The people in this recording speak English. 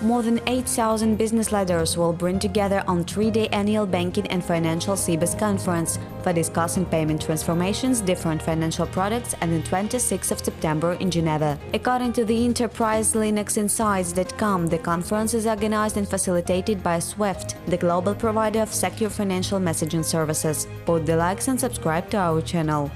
More than 8,000 business leaders will bring together on three-day annual banking and financial Sibos conference for discussing payment transformations, different financial products and the 26th of September in Geneva. According to the enterprise LinuxInsights.com, the conference is organized and facilitated by Swift, the global provider of secure financial messaging services. Put the likes and subscribe to our channel.